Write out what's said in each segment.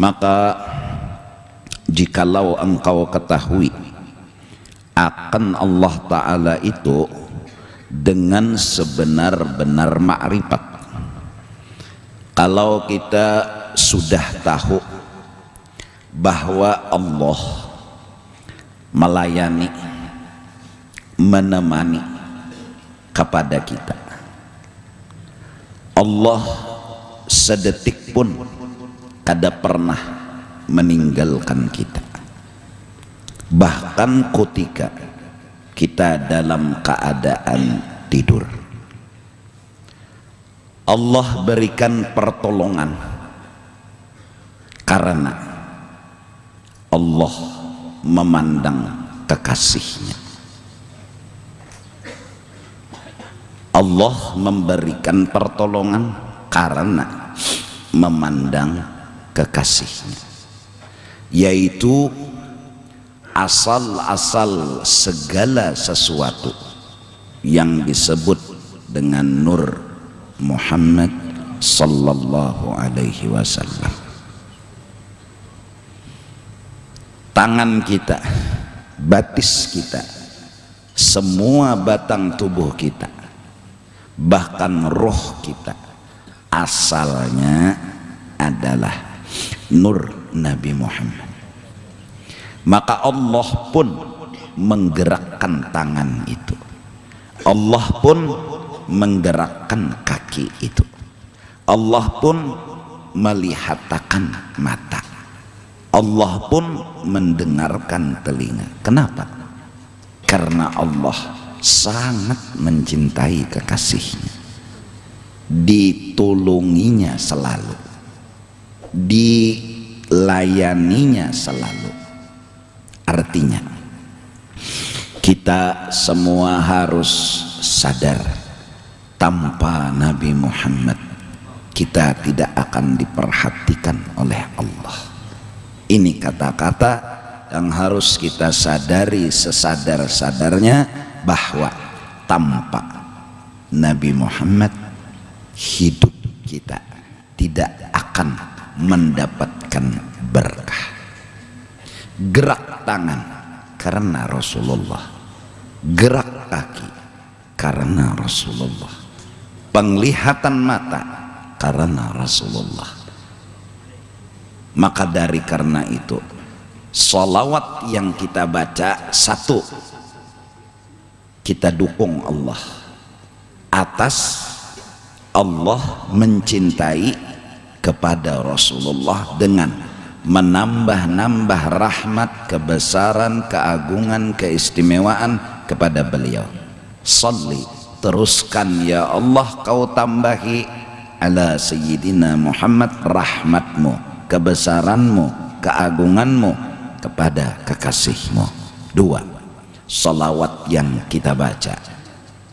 maka jikalau engkau ketahui akan Allah Ta'ala itu dengan sebenar-benar makrifat. Kalau kita sudah tahu bahwa Allah melayani menemani kepada kita. Allah sedetik pun kada pernah meninggalkan kita. Bahkan ketika kita dalam keadaan tidur. Allah berikan pertolongan. Karena Allah memandang kekasihnya. Allah memberikan pertolongan karena memandang kekasihnya yaitu asal-asal segala sesuatu yang disebut dengan Nur Muhammad sallallahu alaihi wasallam. Tangan kita batis kita semua batang tubuh kita bahkan roh kita asalnya adalah nur Nabi Muhammad. Maka Allah pun menggerakkan tangan itu. Allah pun menggerakkan kaki itu. Allah pun melihatkan mata. Allah pun mendengarkan telinga. Kenapa? karena Allah sangat mencintai kekasihnya. Ditolonginya selalu dilayaninya selalu. Artinya kita semua harus sadar tanpa Nabi Muhammad kita tidak akan diperhatikan oleh Allah. Ini kata-kata yang harus kita sadari sesadar-sadarnya bahwa tanpa Nabi Muhammad hidup kita tidak akan mendapatkan berkah. Gerak tangan karena Rasulullah. Gerak kaki karena Rasulullah. Penglihatan mata karena Rasulullah. Maka dari karena itu salawat yang kita baca satu kita dukung Allah. Atas Allah mencintai kepada Rasulullah dengan menambah-nambah rahmat, kebesaran, keagungan, keistimewaan kepada beliau. Salli, teruskan ya Allah kau tambahi ala sayyidina Muhammad rahmatmu, kebesaranmu, keagunganmu kepada kekasihmu. Dua, salawat yang kita baca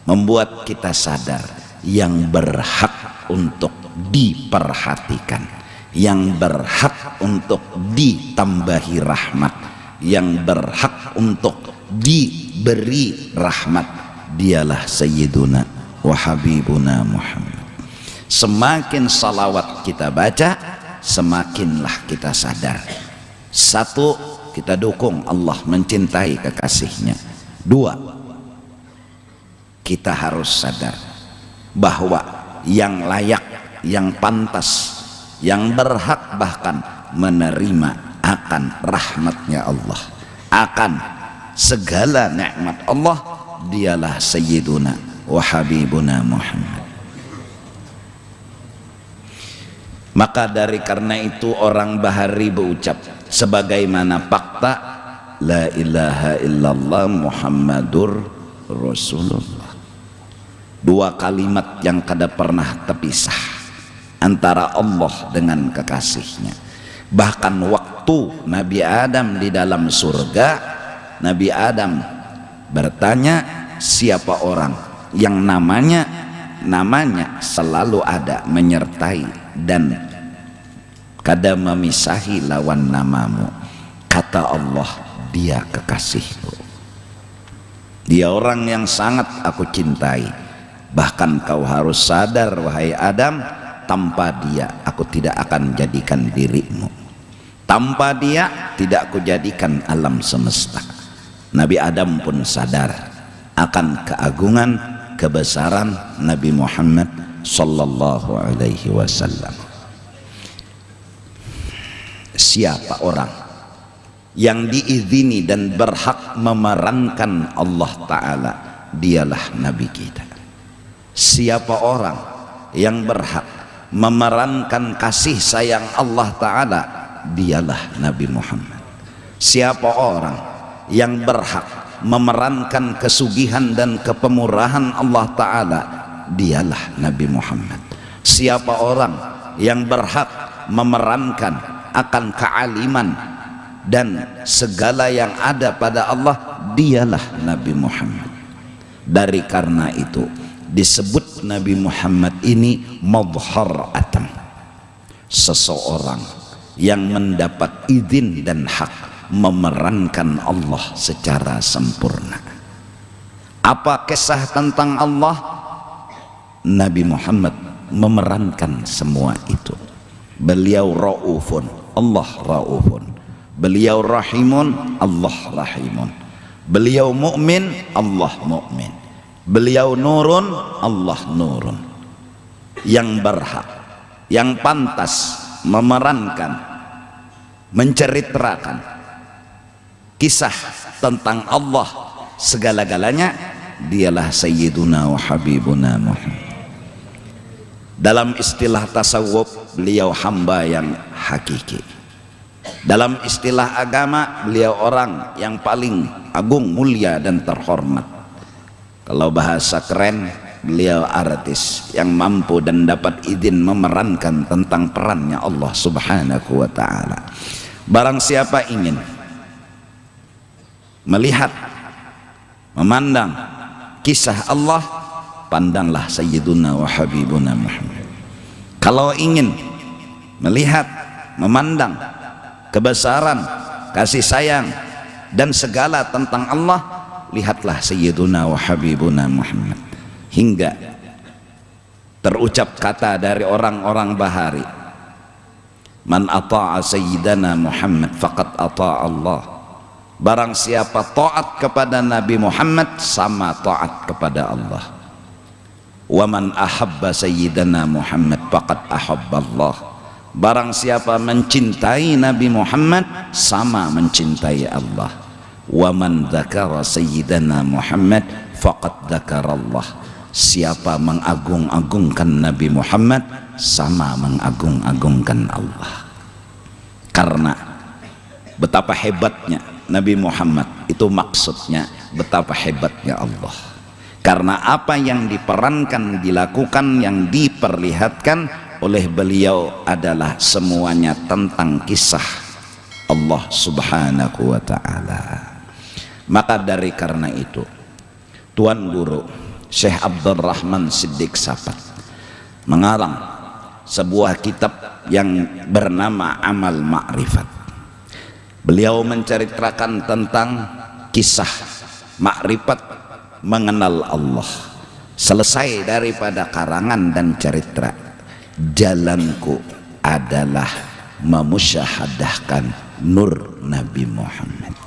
membuat kita sadar yang berhak untuk diperhatikan. Yang berhak untuk ditambahi rahmat. Yang berhak untuk diberi rahmat. Dialah Sayyiduna wa Habibuna Muhammad. Semakin salawat kita baca semakinlah kita sadar. Satu kita dukung Allah mencintai kekasihnya. Dua kita harus sadar bahwa yang layak yang pantas yang berhak bahkan menerima akan rahmatnya Allah. Akan segala nikmat Allah dialah Sayyiduna wa Habibuna Muhammad. Maka dari karena itu orang bahari berucap sebagaimana fakta la ilaha illallah Muhammadur Rasulullah. Dua kalimat yang kada pernah terpisah antara Allah dengan kekasihnya. Bahkan waktu Nabi Adam di dalam surga Nabi Adam bertanya siapa orang yang namanya namanya selalu ada menyertai dan kada memisahi lawan namamu? Kata Allah dia kekasihku. Dia orang yang sangat aku cintai. Bahkan kau harus sadar wahai Adam tanpa dia aku tidak akan jadikan dirimu. Tanpa dia tidak kujadikan alam semesta. Nabi Adam pun sadar akan keagungan kebesaran Nabi Muhammad sallallahu alaihi wasallam. Siapa orang yang diizini dan berhak memerankan Allah Ta'ala dialah Nabi kita. Siapa orang yang berhak memerankan kasih sayang Allah Ta'ala dialah Nabi Muhammad. Siapa orang yang berhak memerankan kesugihan dan kepemurahan Allah Ta'ala dialah Nabi Muhammad. Siapa orang yang berhak memerankan akan kealiman dan segala yang ada pada Allah dialah Nabi Muhammad. Dari karena itu disebut Nabi Muhammad ini madhar atam. Seseorang yang mendapat izin dan hak memerankan Allah secara sempurna. Apa kisah tentang Allah? Nabi Muhammad memerankan semua itu. Beliau ra'ufun Allah ra'ufun. Beliau rahimun Allah rahimun. Beliau mukmin Allah mukmin beliau nurun Allah nurun. Yang berhak yang pantas memerankan menceritakan kisah tentang Allah segala-galanya dialah sayyiduna wa habibuna Muhammad. Dalam istilah tasawuf beliau hamba yang hakiki. Dalam istilah agama beliau orang yang paling agung mulia dan terhormat kalau bahasa keren beliau artis yang mampu dan dapat izin memerankan tentang perannya Allah subhanahu wa ta'ala. Barang siapa ingin melihat memandang kisah Allah pandanglah Sayyiduna wa Habibuna Muhammad. Kalau ingin melihat memandang kebesaran kasih sayang dan segala tentang Allah lihatlah Sayyiduna wa Habibuna Muhammad. Hingga terucap kata dari orang-orang bahari. Man ata'a Sayyidana Muhammad faqad ata'a Allah. Barang siapa taat kepada Nabi Muhammad sama taat kepada Allah. Wa man ahabba Sayyidana Muhammad faqad ahabba Allah. Barang siapa mencintai Nabi Muhammad sama mencintai Allah. Wa man dzakara sayyidana Muhammad faqad Allah. Siapa mengagung-agungkan Nabi Muhammad sama mengagung-agungkan Allah. Karena betapa hebatnya Nabi Muhammad itu maksudnya betapa hebatnya Allah. Karena apa yang diperankan, dilakukan, yang diperlihatkan oleh beliau adalah semuanya tentang kisah Allah subhanahu wa ta'ala maka dari karena itu Tuan Guru Syekh Abdul Rahman Siddiq Safat mengarang sebuah kitab yang bernama Amal Ma'rifat. Beliau menceritakan tentang kisah makrifat mengenal Allah. Selesai daripada karangan dan cerita jalanku adalah memusyahadahkan nur Nabi Muhammad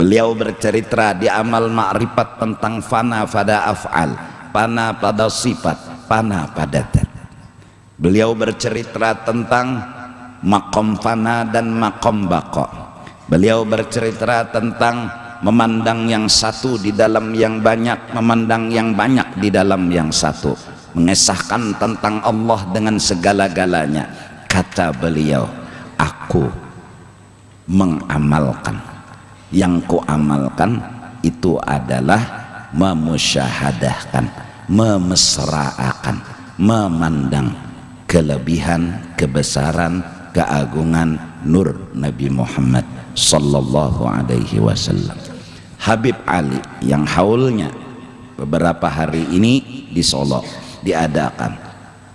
beliau bercerita di amal ma'rifat tentang fana pada af'al fana pada sifat fana pada dat beliau bercerita tentang makom fana dan makom bako. Beliau bercerita tentang memandang yang satu di dalam yang banyak memandang yang banyak di dalam yang satu. Mengesahkan tentang Allah dengan segala-galanya. Kata beliau aku mengamalkan yang ku amalkan itu adalah memusyahadahkan memesraakan memandang kelebihan kebesaran keagungan nur Nabi Muhammad sallallahu alaihi wasallam. Habib Ali yang haulnya beberapa hari ini di Solo diadakan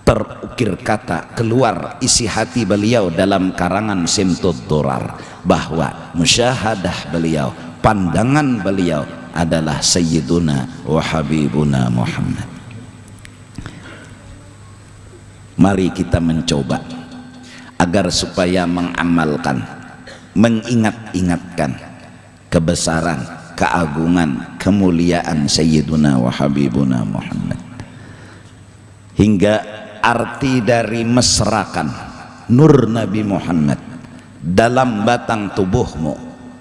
terukir kata keluar isi hati beliau dalam karangan Simtud Durar bahwa musyahadah beliau pandangan beliau adalah Sayyiduna wa Habibuna Muhammad. Mari kita mencoba agar supaya mengamalkan mengingat-ingatkan kebesaran keagungan kemuliaan Sayyiduna wa Habibuna Muhammad. Hingga arti dari mesrakan. Nur Nabi Muhammad. Dalam batang tubuhmu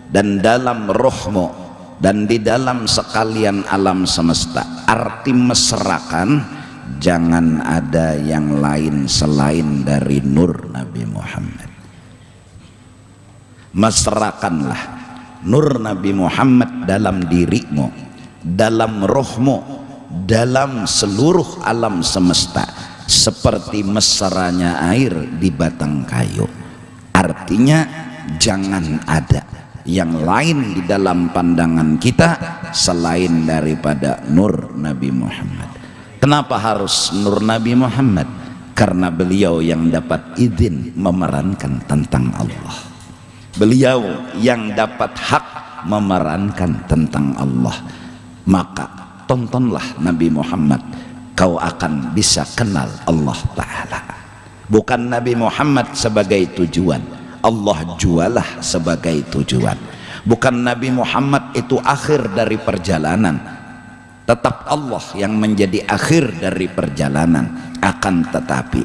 dan dalam rohmu dan di dalam sekalian alam semesta. Arti mesrakan jangan ada yang lain selain dari nur Nabi Muhammad. Mesrakanlah nur Nabi Muhammad dalam dirimu dalam rohmu dalam seluruh alam semesta seperti mesranya air di batang kayu. Artinya jangan ada yang lain di dalam pandangan kita selain daripada nur Nabi Muhammad. Kenapa harus nur Nabi Muhammad? Karena beliau yang dapat izin memerankan tentang Allah. Beliau yang dapat hak memerankan tentang Allah. Maka tontonlah Nabi Muhammad kau akan bisa kenal Allah Ta'ala. Bukan Nabi Muhammad sebagai tujuan. Allah jualah sebagai tujuan. Bukan Nabi Muhammad itu akhir dari perjalanan. Tetap Allah yang menjadi akhir dari perjalanan. Akan tetapi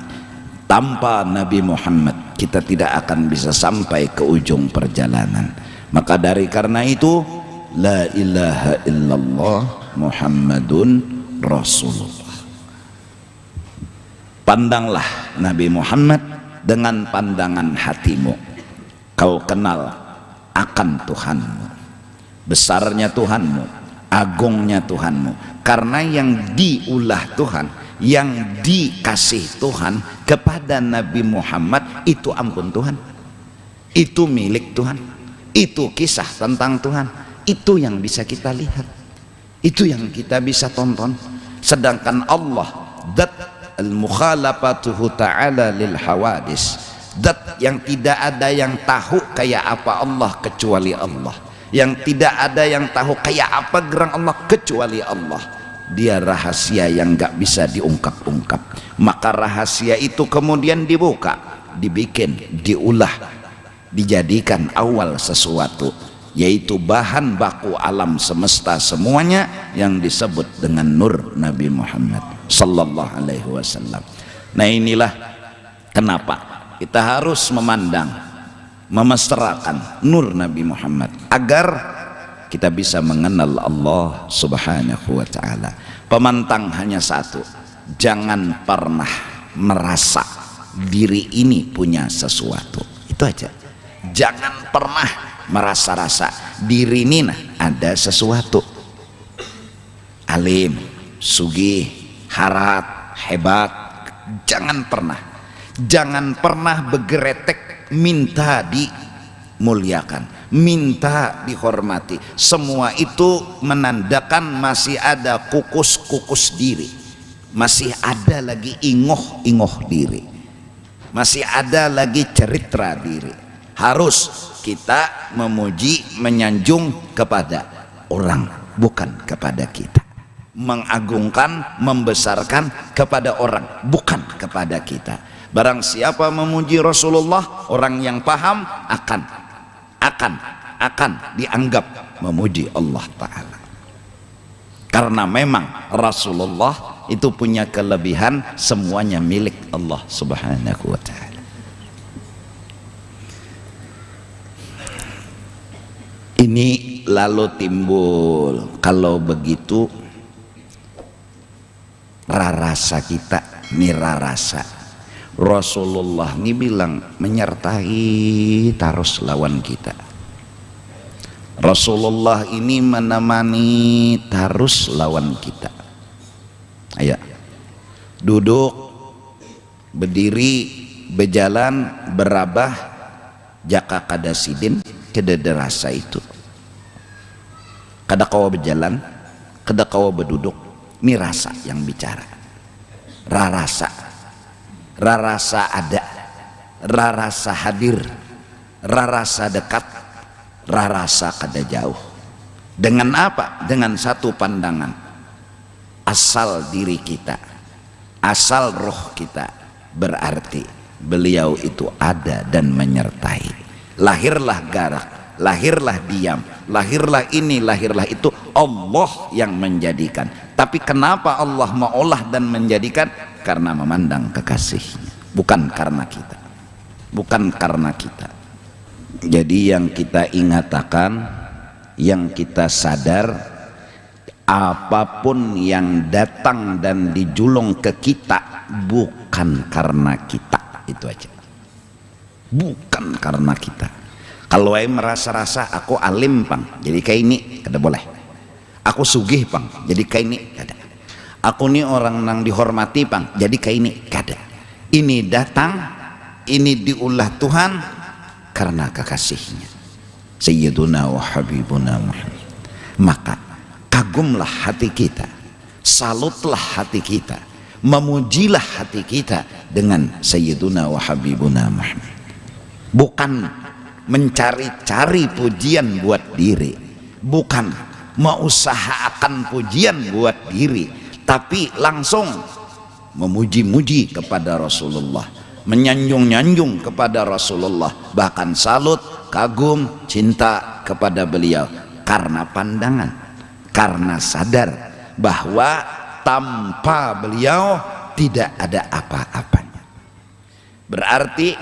tanpa Nabi Muhammad kita tidak akan bisa sampai ke ujung perjalanan. Maka dari karena itu la ilaha illallah Muhammadun Rasulullah pandanglah Nabi Muhammad dengan pandangan hatimu. Kau kenal akan Tuhanmu. Besarnya Tuhanmu agungnya Tuhanmu. Karena yang diulah Tuhan yang dikasih Tuhan kepada Nabi Muhammad itu ampun Tuhan. Itu milik Tuhan. Itu kisah tentang Tuhan. Itu yang bisa kita lihat. Itu yang kita bisa tonton. Sedangkan Allah dat al-mukhalafatuhu ta'ala lil hawadis. Dat yang tidak ada yang tahu kayak apa Allah kecuali Allah. Yang tidak ada yang tahu kayak apa gerang Allah kecuali Allah. Dia rahasia yang gak bisa diungkap-ungkap. Maka rahasia itu kemudian dibuka dibikin diulah dijadikan awal sesuatu. Yaitu bahan baku alam semesta semuanya yang disebut dengan nur Nabi Muhammad sallallahu alaihi wasallam. Nah, inilah kenapa kita harus memandang memesrakan nur Nabi Muhammad agar kita bisa mengenal Allah Subhanahu wa taala. Pemantang hanya satu, jangan pernah merasa diri ini punya sesuatu. Itu aja. Jangan pernah merasa-rasa diri ini nah, ada sesuatu alim sugih harat hebat. Jangan pernah jangan pernah begeretek minta dimuliakan minta dihormati. Semua itu menandakan masih ada kukus-kukus diri. Masih ada lagi ingoh-ingoh diri. Masih ada lagi cerita diri. Harus kita memuji menyanjung kepada orang bukan kepada kita mengagungkan membesarkan kepada orang bukan kepada kita. Barang siapa memuji Rasulullah orang yang paham akan akan akan dianggap memuji Allah Ta'ala. Karena memang Rasulullah itu punya kelebihan semuanya milik Allah Subhanahu wa Ta'ala. Ini lalu timbul. Kalau begitu rarasa kita ini rarasa Rasulullah ini bilang menyertai tarus lawan kita. Rasulullah ini menemani tarus lawan kita. Ayo. Duduk berdiri berjalan berabah jaka kadasidin kedederasa itu. Kada kau berjalan kada kau berduduk ini rasa yang bicara rarasa. Rarasa ada. Rarasa hadir. Rarasa dekat. Rarasa kada jauh. Dengan apa? dengan satu pandangan. Asal diri kita. Asal roh kita. Berarti beliau itu ada dan menyertai. Lahirlah garak. Lahirlah diam. Lahirlah ini lahirlah itu Allah yang menjadikan. Tapi kenapa Allah maulah dan menjadikan? Karena memandang kekasihnya. Bukan karena kita. Bukan karena kita. Jadi yang kita ingatakan yang kita sadar apa pun yang datang dan dijulung ke kita bukan karena kita. Itu aja. Bukan karena kita. Kalau merasa-rasa aku alim pang jadi kayak ini kada boleh aku sugih pang jadi kayak ini kada aku ini orang yang dihormati pang jadi kayak ini kada ini datang ini diulah Tuhan karena kekasihnya. Sayyiduna wa Habibuna Muhammad. Maka kagumlah hati kita salutlah hati kita memujilah hati kita dengan Sayyiduna wa Habibuna Muhammad. Bukan mencari-cari pujian buat diri. Bukan mengusahakan pujian buat diri tapi langsung memuji-muji kepada Rasulullah menyanjung-nyanjung kepada Rasulullah bahkan salut, kagum, cinta kepada beliau. Karena pandangan karena sadar bahwa tanpa beliau tidak ada apa-apanya. Berarti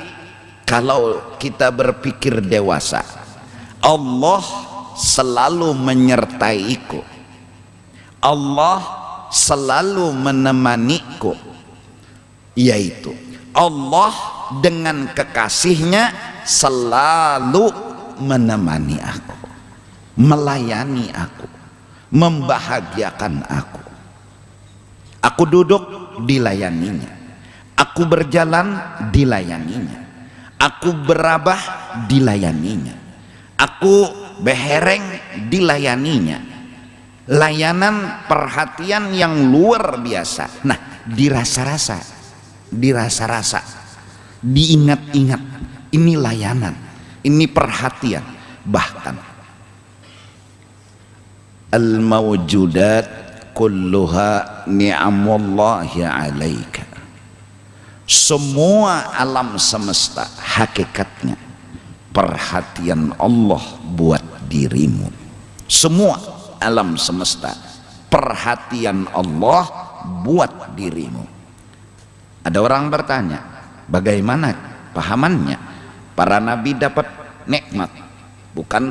kalau kita berpikir dewasa Allah selalu menyertaiku. Allah selalu menemaniku yaitu Allah dengan kekasihnya selalu menemani aku melayani aku membahagiakan aku. Aku duduk dilayaninya aku berjalan dilayaninya aku berabah dilayaninya aku behereng dilayaninya. Layanan perhatian yang luar biasa. Nah dirasa-rasa dirasa-rasa diingat-ingat ini layanan ini perhatian. Bahkan al-mawjudat kulluha ni'amullahi alaika. Semua alam semesta hakikatnya perhatian Allah buat dirimu. Semua alam semesta perhatian Allah buat dirimu. Ada orang bertanya bagaimana pahamannya? Para nabi dapat nikmat. Bukan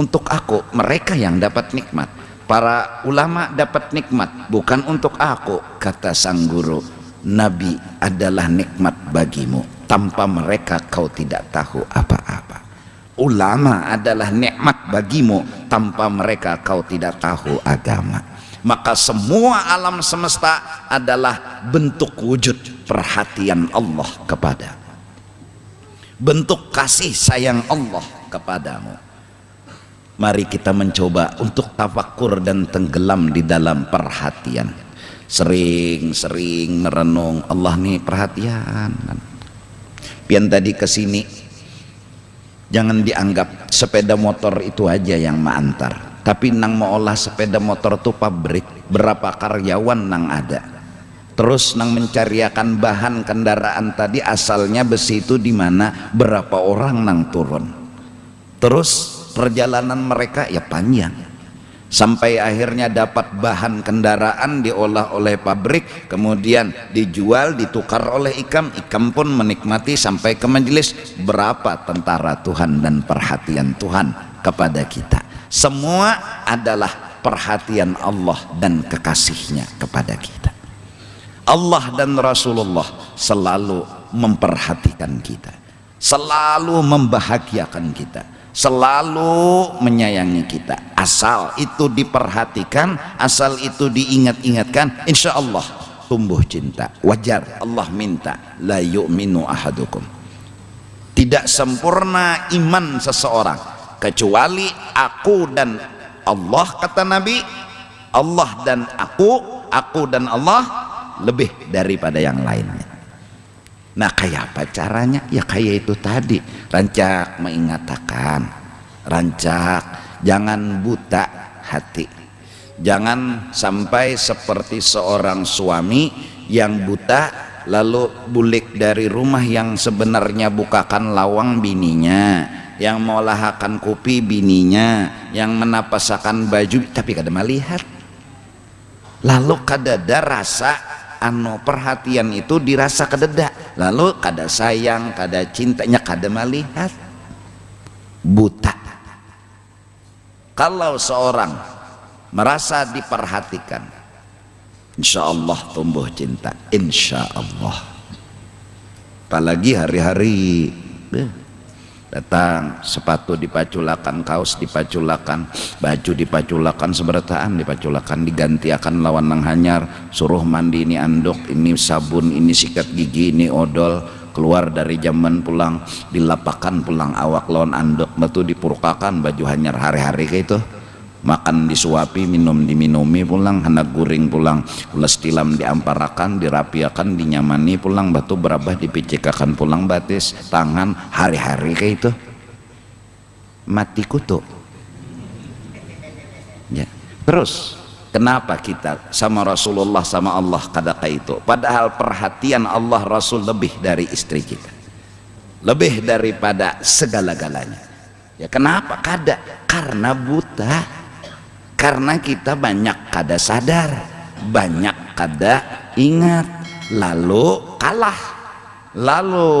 untuk aku mereka yang dapat nikmat. Para ulama dapat nikmat bukan untuk aku kata sang guru. Nabi adalah nikmat bagimu tanpa mereka kau tidak tahu apa-apa. Ulama adalah nikmat bagimu tanpa mereka kau tidak tahu agama. Maka semua alam semesta adalah bentuk wujud perhatian Allah kepada bentuk kasih sayang Allah kepadamu. Mari kita mencoba untuk tafakur dan tenggelam di dalam perhatian. Sering-sering merenung Allah nih perhatian pian tadi ke sini jangan dianggap sepeda motor itu aja yang mengantar tapi nang mau olah sepeda motor tuh pabrik berapa karyawan nang ada. Terus nang mencariakan bahan kendaraan tadi asalnya besi itu di mana berapa orang nang turun. Terus perjalanan mereka ya panjang sampai akhirnya dapat bahan kendaraan diolah oleh pabrik kemudian dijual ditukar oleh ikam. Ikam pun menikmati sampai ke majelis. Berapa tentara Tuhan dan perhatian Tuhan kepada kita? Semua adalah perhatian Allah dan kekasihnya kepada kita. Allah dan Rasulullah selalu memperhatikan kita. Selalu membahagiakan kita selalu menyayangi kita. Asal itu diperhatikan asal itu diingat-ingatkan insya Allah tumbuh cinta. Wajar Allah minta la yu'minu ahadukum. Tidak sempurna iman seseorang kecuali aku dan Allah kata Nabi. Allah dan aku aku dan Allah lebih daripada yang lainnya Nah kayak apa caranya? Ya kayak itu tadi. Rancak mengatakan Rancak Jangan buta hati. Jangan sampai seperti seorang suami Yang buta lalu bulik dari rumah yang sebenarnya bukakan lawang bininya yang mau kopi bininya yang menapasakan baju tapi kada melihat. Lalu kadada rasa anu perhatian itu dirasa kededa. Lalu kada sayang kada cintanya kada melihat. Buta. Kalau seorang merasa diperhatikan insya Allah tumbuh cinta. Insya Allah apalagi hari-hari eh, datang sepatu dipaculakan kaos dipaculakan baju dipaculakan seberataan dipaculakan diganti akan lawan nang hanyar. Suruh mandi ini anduk ini sabun ini sikat gigi ini odol. Keluar dari zaman pulang dilapakan pulang awak lawan andok batu dipurkakan baju hanyar hari-hari kayak itu makan disuapi minum diminumi pulang hendak guring pulang ulas tilam diamparakan dirapiakan dinyamani pulang batu berabah dipicikakan pulang batis tangan hari-hari kayak itu mati kutu ya terus Kenapa kita sama Rasulullah sama Allah kadaka itu? Padahal perhatian Allah Rasul lebih dari istri kita. Lebih daripada segala-galanya. Ya kenapa? Kada karena buta. Karena kita banyak kada sadar, banyak kada ingat, lalu kalah. Lalu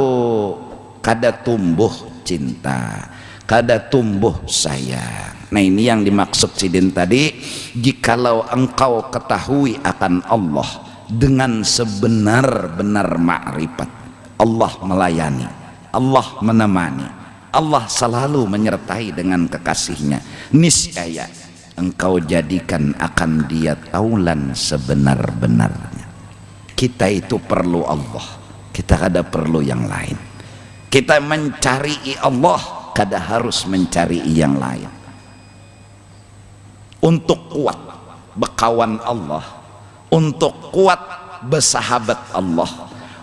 kada tumbuh cinta, kada tumbuh sayang. Nah ini yang dimaksud sidin tadi. Jikalau engkau ketahui akan Allah Dengan sebenar-benar makrifat Allah melayani Allah menemani Allah selalu menyertai dengan kekasihnya. Niscaya engkau jadikan akan dia taulan sebenar-benarnya. Kita itu perlu Allah. Kita ada perlu yang lain. Kita mencari Allah Kada harus mencari yang lain. Untuk kuat bekawan Allah untuk kuat bersahabat Allah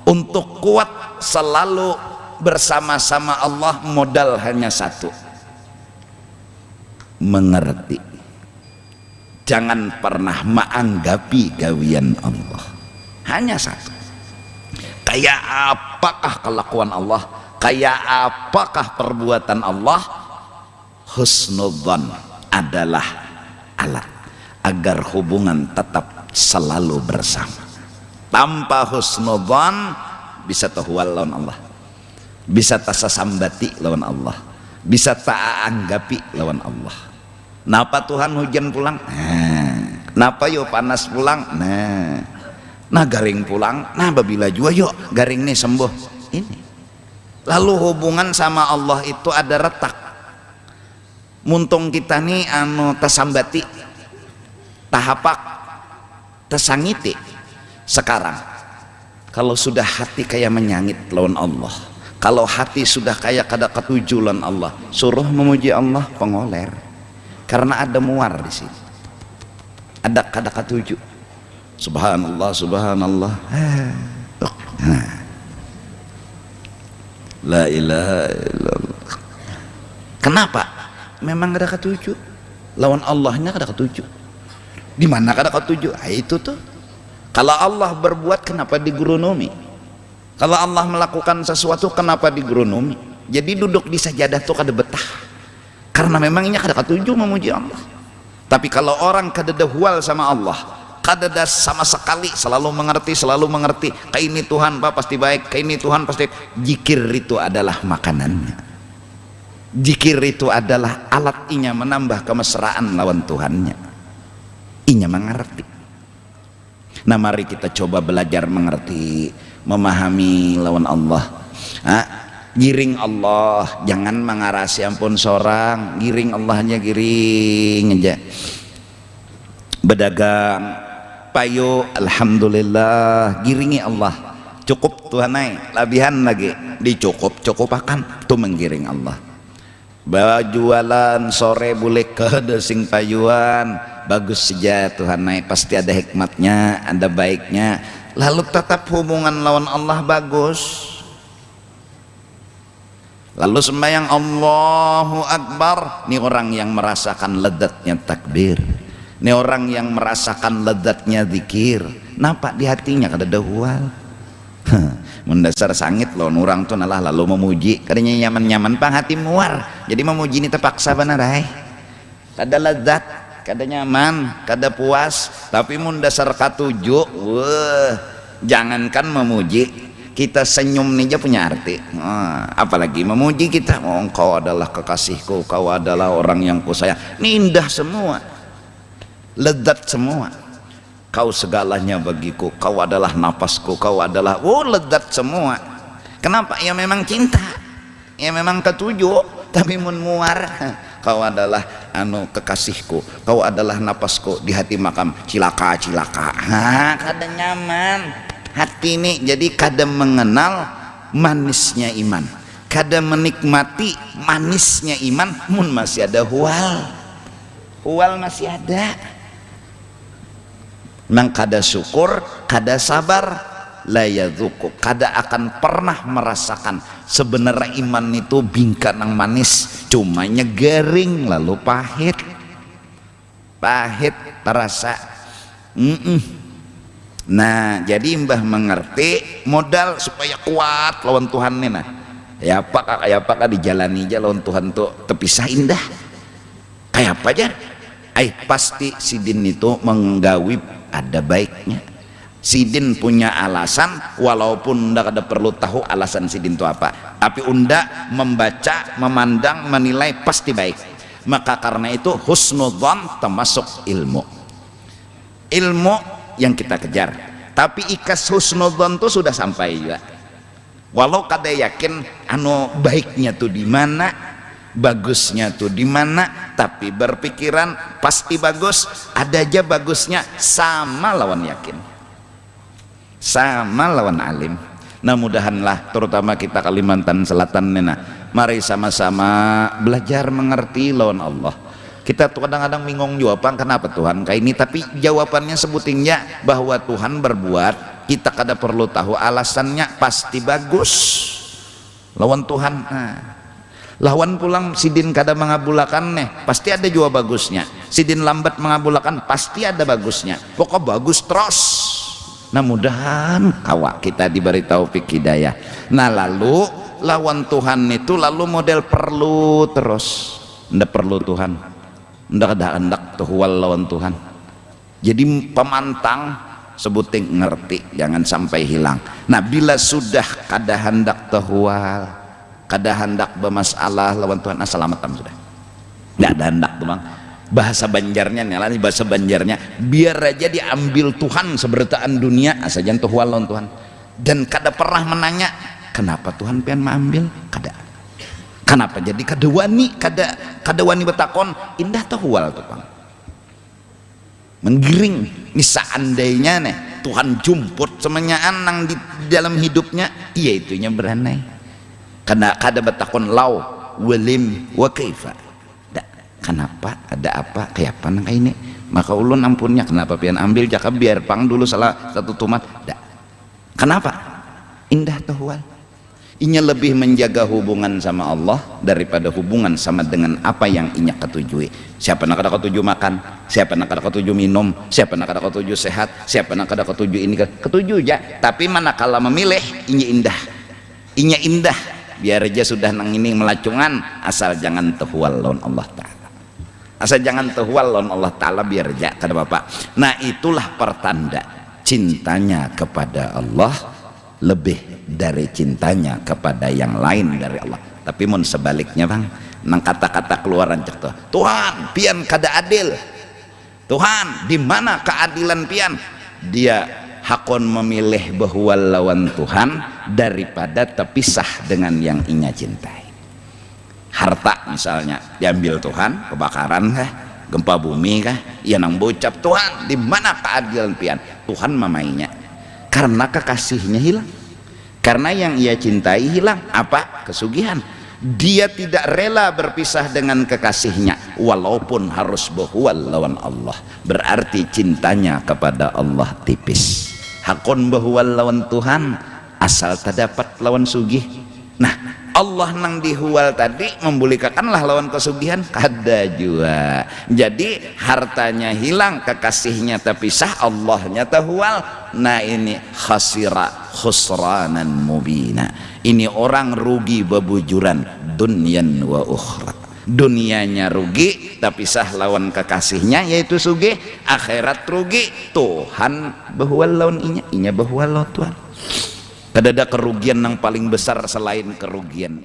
untuk kuat selalu bersama-sama Allah modal hanya satu. Mengerti jangan pernah menganggapi gawian Allah. Hanya satu. Kayak apakah kelakuan Allah? Kayak apakah perbuatan Allah? Husnudzan adalah alat agar hubungan tetap selalu bersama. Tanpa husnudzan bisa tahwal lawan Allah. Bisa tasasambati lawan Allah. Bisa taanggapi lawan Allah napa Tuhan hujan pulang? Nah. Napa yo panas pulang? Nah. Nah garing pulang. Nah babila juga yuk garing nih sembuh. Ini. Lalu hubungan sama Allah itu ada retak. Muntung kita nih anu tasambati tahapak. Tasangiti sekarang kalau sudah hati kayak menyangit lawan Allah kalau hati sudah kayak kada ketujuan Allah suruh memuji Allah pengoler karena ada muar di sini. Ada kada ketujuh subhanallah subhanallah. Nah. la ilaha illallah. Kenapa? Memang ada ketujuh lawan Allahnya ada ketujuh di mana ada ketujuh ah, itu tuh. Kalau Allah berbuat kenapa digurunomi kalau Allah melakukan sesuatu kenapa digurunomi jadi duduk di sajadah tuh kada betah karena memangnya kada ketujuh memuji Allah tapi kalau orang kada dahwal sama Allah kada sama sekali selalu mengerti selalu mengerti kayak ini Tuhan Pak pasti baik kayak ini Tuhan pasti jikir itu adalah makanannya Jikir itu adalah alat inya menambah kemesraan lawan Tuhannya. Inya mengerti. Nah mari kita coba belajar mengerti, memahami lawan Allah. Ha? Giring Allah, jangan mengarasi ampun seorang, giring Allahnya giring aja. Berdagang, payo, alhamdulillah, giringi Allah. Cukup Tuhan naik, labihan lagi, dicukup, cukup akan, tuh menggiring Allah. Bawa jualan sore boleh ke desing payuan. Bagus saja Tuhan naik. Pasti ada hikmatnya ada baiknya. Lalu tetap hubungan lawan Allah bagus lalu sembahyang Allahu Akbar. Ini orang yang merasakan ledatnya takbir. Ini orang yang merasakan ledatnya zikir. Nampak di hatinya kada dahwal mendasar sangit loh orang tuh nalah lalu memuji. Katanya nyaman-nyaman pang hati muar. Jadi memuji ini terpaksa benar hai. Kada lezat kada nyaman kada puas. Tapi mendasar katujuk wah jangankan memuji kita senyum nih aja punya arti. Nah, apalagi memuji kita. Oh, kau adalah kekasihku kau adalah orang yang ku sayang ini indah semua. Lezat semua. Kau segalanya bagiku. Kau adalah napasku. Kau adalah oh lezat semua. Kenapa? Ya memang cinta. Ya memang ketujuh. Tapi mun muar. Kau adalah anu kekasihku. Kau adalah napasku di hati makam. Cilaka cilaka. Ha kada nyaman hati ini jadi kada mengenal manisnya iman kada menikmati manisnya iman mun masih ada hual hual masih ada Memang kada syukur, kada sabar, layadzuku, kada akan pernah merasakan sebenarnya iman itu bingkat yang manis, cumanya garing lalu pahit. Pahit terasa. Mm -mm. Nah, jadi Mbah mengerti modal supaya kuat lawan Tuhan nih nah. Ya apa kayak apa kak dijalani aja lawan Tuhan tuh terpisah indah. Kayak apa aja? Ay pasti sidin itu menggawi ada baiknya Sidin punya alasan walaupun unda ada perlu tahu alasan Sidin itu apa tapi unda membaca memandang menilai pasti baik maka karena itu husnudzon termasuk ilmu ilmu yang kita kejar. Tapi ikas husnudzon itu sudah sampai juga. Walau kada yakin anu baiknya tuh di mana bagusnya tuh di mana tapi berpikiran pasti bagus ada aja bagusnya sama lawan yakin. Sama lawan alim. Nah mudahanlah terutama kita Kalimantan Selatan nena. Mari sama-sama belajar mengerti lawan Allah kita tuh kadang-kadang bingung jawaban kenapa Tuhan kayak ini? Tapi jawabannya sebutingnya bahwa Tuhan berbuat kita kada perlu tahu. Alasannya pasti bagus. Lawan Tuhan. Nah lawan pulang sidin kada mengabulakan nih pasti ada juga bagusnya. Sidin lambat mengabulakan pasti ada bagusnya. Pokok bagus terus. Nah mudahan kawa kita diberi taufik hidayah. Nah lalu lawan Tuhan itu lalu model perlu terus. Ndak perlu Tuhan ndak ada hendak tuhual lawan Tuhan. Jadi pemantang sebuting ngerti jangan sampai hilang. Nah bila sudah kada hendak tuhual kada hendak bermasalah lawan Tuhan assalamualaikum sudah. Tidak ada hendak bang. Bahasa banjarnya nih bahasa banjarnya biar aja diambil Tuhan seberitaan dunia asaja tuh lawan Tuhan. Dan kada pernah menanya kenapa Tuhan pengen mengambil? Kada kenapa? Jadi kada wani kada kada wani betakon indah wal tuh bang. Menggiring. Ini seandainya nih Tuhan jumput semuanya anang di dalam hidupnya iya itunya beranai. Karena kada betakon lau walim wa kaifa. Kenapa? Ada apa? Kayak apa nang ini? Maka ulun ampunnya kenapa pian ambil? Jaka biar pang dulu salah satu tumat. Dak kenapa? Indah tahwal inya lebih menjaga hubungan sama Allah daripada hubungan sama dengan apa yang inya ketujui siapa nak ada ketuju makan? Siapa nak ada ketuju minum? Siapa nak ada ketuju sehat? Siapa nak ada ketuju ini ketuju ya tapi manakala memilih inya indah. Inya indah. Biar aja sudah nang ini melacungan asal jangan tehwal lawan Allah Ta'ala. Asal jangan tehwal lawan Allah Ta'ala biar aja kata Bapak. Nah itulah pertanda cintanya kepada Allah lebih dari cintanya kepada yang lain dari Allah. Tapi mun sebaliknya bang nang kata-kata keluaran cek Tuhan pian kada adil? Tuhan di mana keadilan pian? Dia hakon memilih bahwa lawan Tuhan daripada terpisah dengan yang inya cintai. Harta misalnya diambil Tuhan kebakaran kah gempa bumi kah ia nang bocap Tuhan di mana keadilan pian? Tuhan mamainya karena kekasihnya hilang karena yang ia cintai hilang. Apa? Kesugihan. Dia tidak rela berpisah dengan kekasihnya. Walaupun harus berhual lawan Allah. Berarti cintanya kepada Allah tipis. Hakon bahwa lawan Tuhan asal terdapat lawan sugih. Nah Allah nang dihual tadi membolehkanlah lawan kesugihan kada juga jadi hartanya hilang kekasihnya tapi sah Allahnya tahual nah ini khasira khusranan mubina. Ini orang rugi bebujuran dunyan wa ukhra. Dunianya rugi tapi sah lawan kekasihnya yaitu sugi akhirat rugi Tuhan bahwa lawan inya inya bahwa Tuhan tidak ada kerugian yang paling besar selain kerugian